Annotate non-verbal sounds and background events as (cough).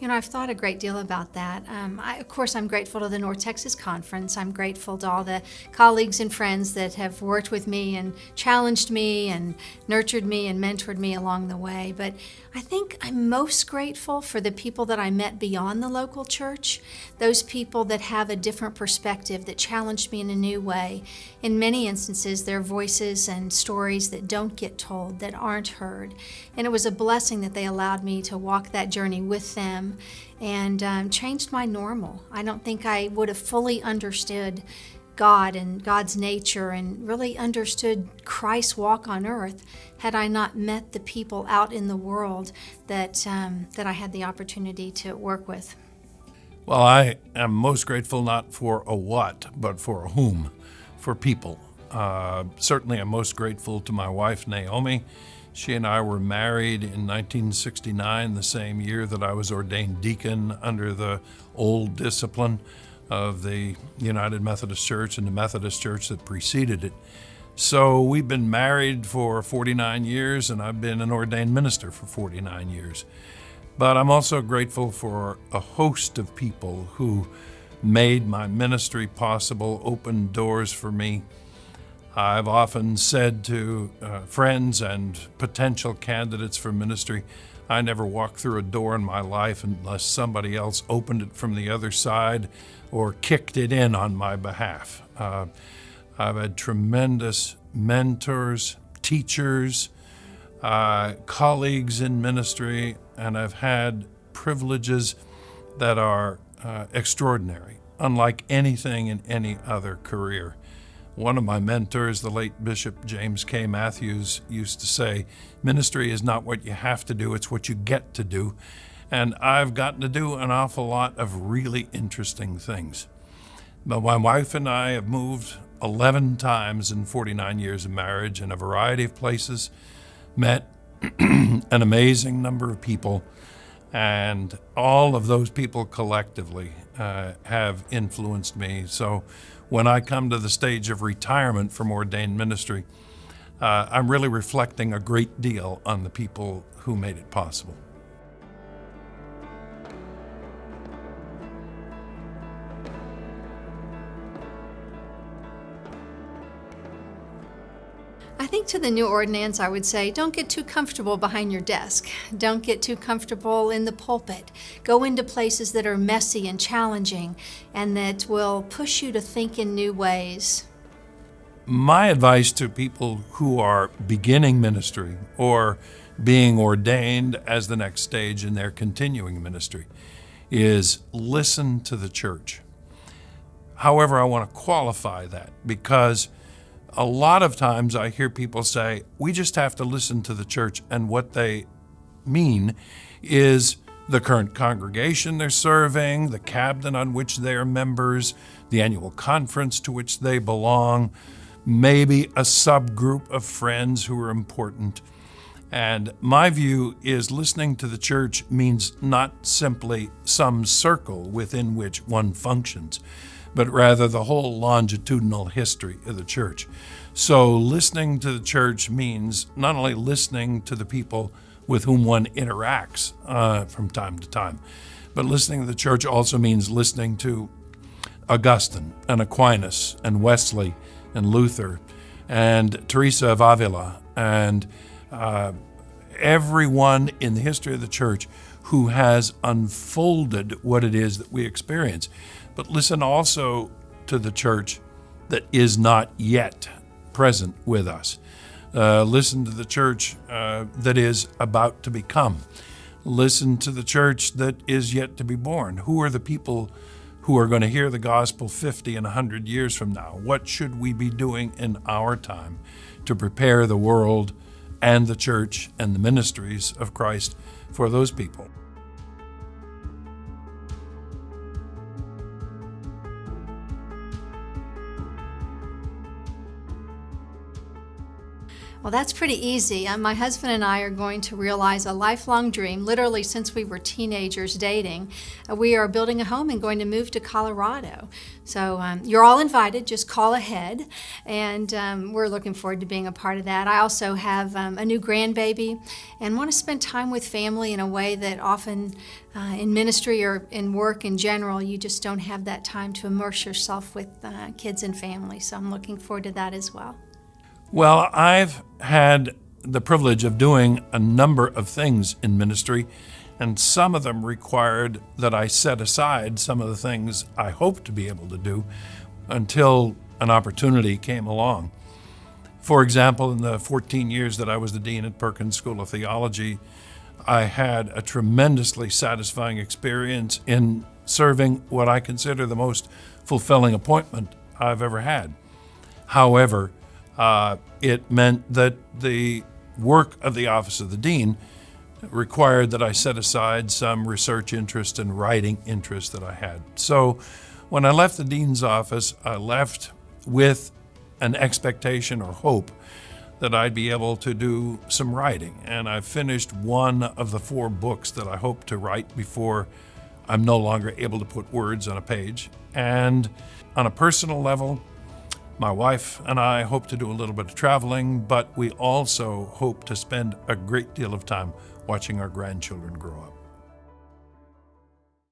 You know, I've thought a great deal about that. Um, I, of course, I'm grateful to the North Texas Conference. I'm grateful to all the colleagues and friends that have worked with me and challenged me and nurtured me and mentored me along the way. But I think I'm most grateful for the people that I met beyond the local church, those people that have a different perspective, that challenged me in a new way. In many instances, their voices and stories that don't get told, that aren't heard. And it was a blessing that they allowed me to walk that journey with them and um, changed my normal. I don't think I would have fully understood God and God's nature and really understood Christ's walk on earth had I not met the people out in the world that, um, that I had the opportunity to work with. Well, I am most grateful not for a what, but for a whom, for people. Uh, certainly, I'm most grateful to my wife, Naomi. She and I were married in 1969, the same year that I was ordained deacon under the old discipline of the United Methodist Church and the Methodist Church that preceded it. So we've been married for 49 years, and I've been an ordained minister for 49 years. But I'm also grateful for a host of people who made my ministry possible, opened doors for me. I've often said to uh, friends and potential candidates for ministry, I never walked through a door in my life unless somebody else opened it from the other side or kicked it in on my behalf. Uh, I've had tremendous mentors, teachers, uh, colleagues in ministry, and I've had privileges that are uh, extraordinary, unlike anything in any other career. One of my mentors, the late Bishop James K. Mathews, used to say, Ministry is not what you have to do, it's what you get to do. And I've gotten to do an awful lot of really interesting things. But my wife and I have moved 11 times in 49 years of marriage in a variety of places, met (clears throat) an amazing number of people, and all of those people collectively uh, have influenced me. So when I come to the stage of retirement from ordained ministry, uh, I'm really reflecting a great deal on the people who made it possible. I think to the new ordinands, I would say don't get too comfortable behind your desk. Don't get too comfortable in the pulpit. Go into places that are messy and challenging and that will push you to think in new ways. My advice to people who are beginning ministry or being ordained as the next stage in their continuing ministry is listen to the church. However, I want to qualify that because a lot of times I hear people say, we just have to listen to the church. And what they mean is the current congregation they're serving, the cabinet on which they are members, the annual conference to which they belong, maybe a subgroup of friends who are important. And my view is listening to the church means not simply some circle within which one functions but rather the whole longitudinal history of the church. So, listening to the church means not only listening to the people with whom one interacts uh, from time to time, but listening to the church also means listening to Augustine and Aquinas and Wesley and Luther and Teresa of Avila and uh, everyone in the history of the church who has unfolded what it is that we experience. But listen also to the church that is not yet present with us. Uh, listen to the church uh, that is about to become. Listen to the church that is yet to be born. Who are the people who are going to hear the gospel 50 and 100 years from now? What should we be doing in our time to prepare the world and the church and the ministries of Christ for those people? Well, that's pretty easy. Uh, my husband and I are going to realize a lifelong dream, literally since we were teenagers dating. Uh, we are building a home and going to move to Colorado. So um, you're all invited, just call ahead, and um, we're looking forward to being a part of that. I also have um, a new grandbaby and want to spend time with family in a way that often uh, in ministry or in work in general, you just don't have that time to immerse yourself with uh, kids and family. So I'm looking forward to that as well. Well, I've had the privilege of doing a number of things in ministry, and some of them required that I set aside some of the things I hoped to be able to do until an opportunity came along. For example, in the 14 years that I was the dean at Perkins School of Theology, I had a tremendously satisfying experience in serving what I consider the most fulfilling appointment I've ever had. However, uh, it meant that the work of the office of the dean required that I set aside some research interest and writing interest that I had. So when I left the dean's office, I left with an expectation or hope that I'd be able to do some writing. And I finished one of the four books that I hope to write before I'm no longer able to put words on a page. And on a personal level, my wife and I hope to do a little bit of traveling, but we also hope to spend a great deal of time watching our grandchildren grow up.